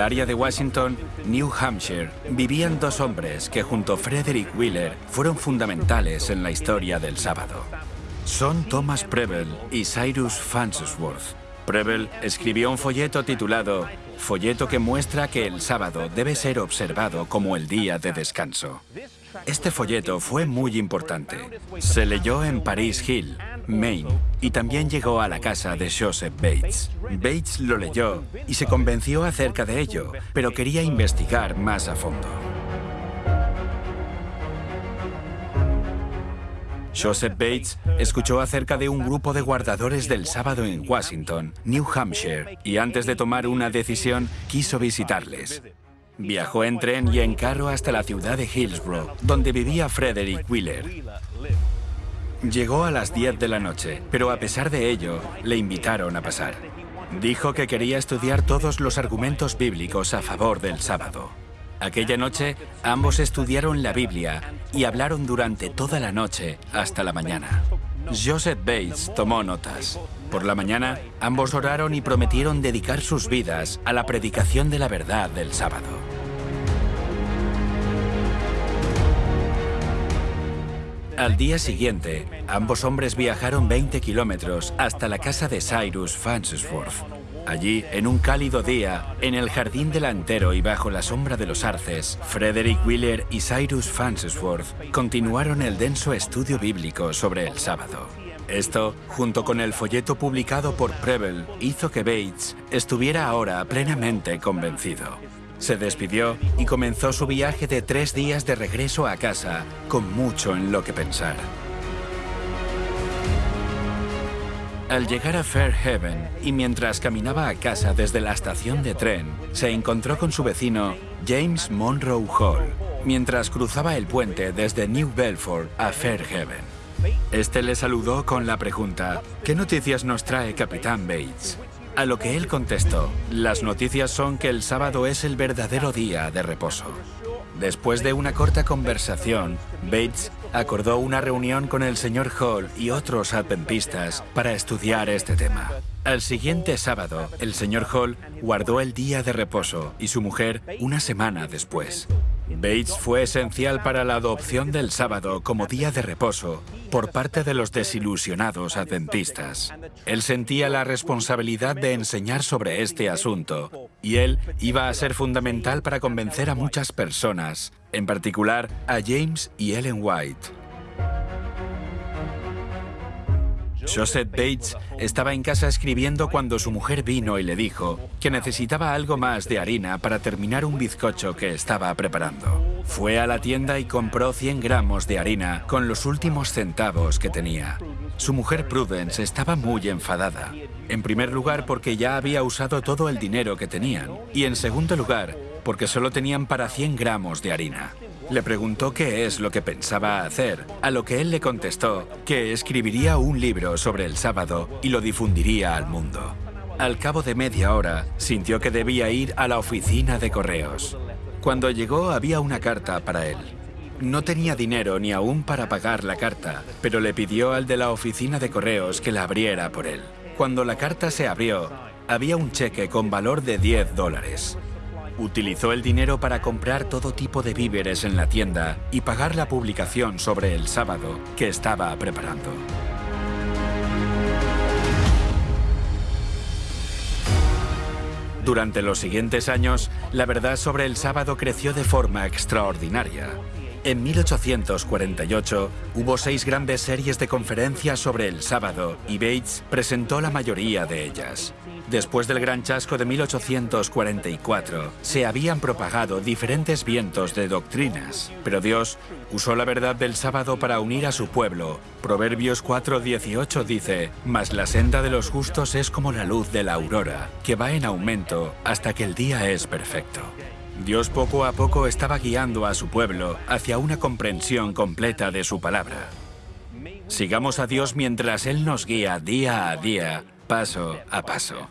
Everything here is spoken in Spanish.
área de Washington, New Hampshire, vivían dos hombres que junto a Frederick Wheeler fueron fundamentales en la historia del sábado. Son Thomas Preble y Cyrus Farnsworth. Preble escribió un folleto titulado Folleto que muestra que el sábado debe ser observado como el día de descanso. Este folleto fue muy importante. Se leyó en Paris Hill, Maine, y también llegó a la casa de Joseph Bates. Bates lo leyó y se convenció acerca de ello, pero quería investigar más a fondo. Joseph Bates escuchó acerca de un grupo de guardadores del sábado en Washington, New Hampshire, y antes de tomar una decisión, quiso visitarles. Viajó en tren y en carro hasta la ciudad de Hillsborough, donde vivía Frederick Wheeler. Llegó a las 10 de la noche, pero a pesar de ello, le invitaron a pasar. Dijo que quería estudiar todos los argumentos bíblicos a favor del sábado. Aquella noche, ambos estudiaron la Biblia y hablaron durante toda la noche hasta la mañana. Joseph Bates tomó notas. Por la mañana, ambos oraron y prometieron dedicar sus vidas a la predicación de la verdad del sábado. Al día siguiente, ambos hombres viajaron 20 kilómetros hasta la casa de Cyrus Farnsworth, Allí, en un cálido día, en el jardín delantero y bajo la sombra de los arces, Frederick Wheeler y Cyrus Farnsworth continuaron el denso estudio bíblico sobre el sábado. Esto, junto con el folleto publicado por Preble, hizo que Bates estuviera ahora plenamente convencido. Se despidió y comenzó su viaje de tres días de regreso a casa, con mucho en lo que pensar. Al llegar a Fairhaven y mientras caminaba a casa desde la estación de tren, se encontró con su vecino James Monroe Hall, mientras cruzaba el puente desde New Belfort a Fairhaven. Este le saludó con la pregunta, ¿qué noticias nos trae Capitán Bates? A lo que él contestó, las noticias son que el sábado es el verdadero día de reposo. Después de una corta conversación, Bates acordó una reunión con el señor Hall y otros adventistas para estudiar este tema. Al siguiente sábado, el señor Hall guardó el día de reposo y su mujer una semana después. Bates fue esencial para la adopción del sábado como día de reposo por parte de los desilusionados adventistas. Él sentía la responsabilidad de enseñar sobre este asunto y él iba a ser fundamental para convencer a muchas personas, en particular a James y Ellen White. Joseph Bates estaba en casa escribiendo cuando su mujer vino y le dijo que necesitaba algo más de harina para terminar un bizcocho que estaba preparando. Fue a la tienda y compró 100 gramos de harina con los últimos centavos que tenía. Su mujer Prudence estaba muy enfadada. En primer lugar porque ya había usado todo el dinero que tenían y en segundo lugar porque solo tenían para 100 gramos de harina. Le preguntó qué es lo que pensaba hacer, a lo que él le contestó que escribiría un libro sobre el sábado y lo difundiría al mundo. Al cabo de media hora, sintió que debía ir a la oficina de correos. Cuando llegó había una carta para él. No tenía dinero ni aún para pagar la carta, pero le pidió al de la oficina de correos que la abriera por él. Cuando la carta se abrió, había un cheque con valor de 10 dólares. Utilizó el dinero para comprar todo tipo de víveres en la tienda y pagar la publicación sobre el sábado que estaba preparando. Durante los siguientes años, la verdad sobre el sábado creció de forma extraordinaria. En 1848 hubo seis grandes series de conferencias sobre el sábado y Bates presentó la mayoría de ellas. Después del gran chasco de 1844, se habían propagado diferentes vientos de doctrinas, pero Dios usó la verdad del sábado para unir a su pueblo. Proverbios 4:18 dice, Mas la senda de los justos es como la luz de la aurora, que va en aumento hasta que el día es perfecto. Dios poco a poco estaba guiando a su pueblo hacia una comprensión completa de su palabra. Sigamos a Dios mientras Él nos guía día a día, paso a paso.